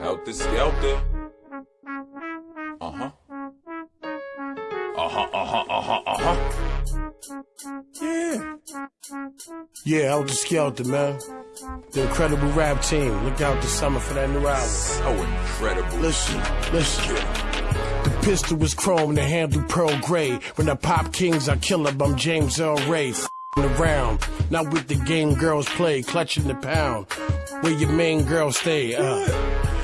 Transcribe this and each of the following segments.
Helter Skelter. Uh huh. Uh huh, uh huh, uh huh, uh huh. Yeah. Yeah, Helter Skelter, man. The incredible rap team. Look out this summer for that new album. So incredible. Listen, listen. The pistol was chrome, the handle pearl gray. When I pop kings, I kill them. I'm James Earl Ray. Around, not with the game girls play, clutching the pound. Where your main girl stay, uh.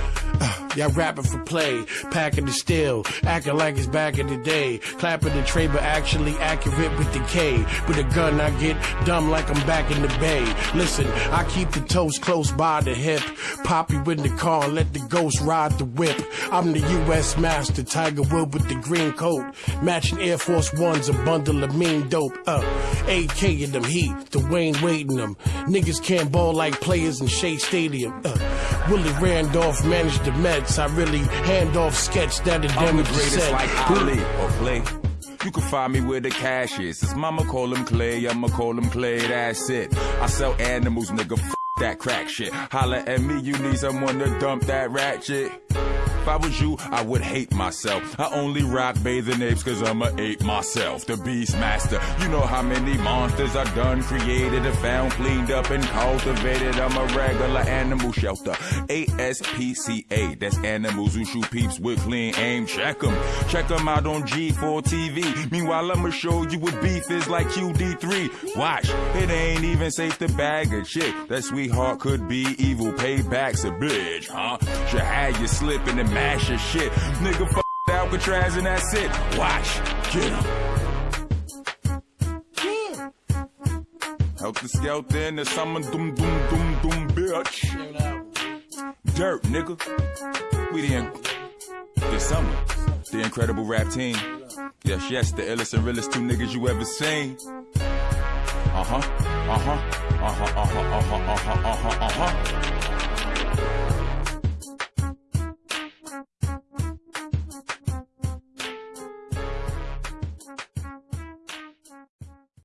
Y'all rapping for play, packing the steel, acting like it's back in the day. Clapping the tray, but actually accurate with the K. With a gun, I get dumb like I'm back in the bay. Listen, I keep the toes close by the hip. Pop you in the car and let the ghost ride the whip. I'm the U.S. master, Tiger Wood with the green coat. Matching Air Force Ones, a bundle of mean dope. Uh, AK in them heat, Dwyane Wade them. Niggas can't ball like players in Shea Stadium. Uh, Willie Randolph managed the Mets. I really hand off sketch that the damage greatest said. like Ali or Clay. You can find me where the cash is. His mama call him Clay, I'ma call him Clay, that's it. I sell animals, nigga, f that crack shit. Holla at me, you need someone to dump that rat shit. If I was you, I would hate myself. I only rock bathing apes cause I'm a ape myself. The beast master. You know how many monsters I done created and found, cleaned up and cultivated. I'm a regular animal shelter. ASPCA. That's animals who shoot peeps with clean aim. Check 'em. Check 'em out on G4 TV. Meanwhile, I'ma show you what beef is like QD3. Watch. It ain't even safe to bag a chick. That sweetheart could be evil. Payback's a bitch, huh? Should have you slipping and mash your shit. Nigga, f Alcatraz and that's it. Watch. Get. Help the skelter in the summer, doom, doom, doom, doom, bitch. Dirt, nigga. We the, in- the summer, the incredible rap team. Yes, yes, the illest and realest two niggas you ever seen. Uh huh, uh huh, uh huh, uh huh, uh huh, uh huh, uh huh, uh huh.